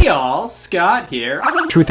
Y'all, Scott here. Truth.